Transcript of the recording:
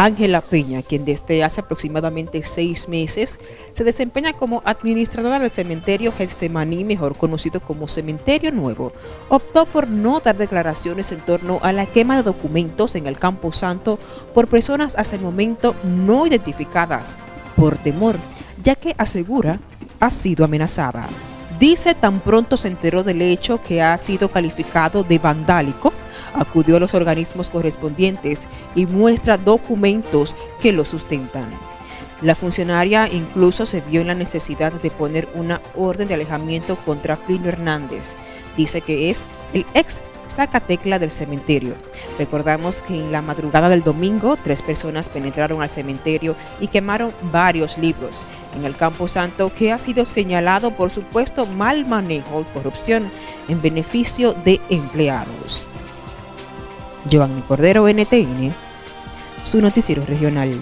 Ángela Peña, quien desde hace aproximadamente seis meses se desempeña como administradora del cementerio Getsemaní, mejor conocido como Cementerio Nuevo, optó por no dar declaraciones en torno a la quema de documentos en el Campo Santo por personas hasta el momento no identificadas, por temor, ya que asegura ha sido amenazada. Dice tan pronto se enteró del hecho que ha sido calificado de vandálico, acudió a los organismos correspondientes y muestra documentos que lo sustentan. La funcionaria incluso se vio en la necesidad de poner una orden de alejamiento contra Plinio Hernández. Dice que es el ex Zacatecla del cementerio. Recordamos que en la madrugada del domingo, tres personas penetraron al cementerio y quemaron varios libros en el Campo Santo que ha sido señalado por supuesto mal manejo y corrupción en beneficio de empleados. Giovanni Cordero, NTN, su noticiero regional.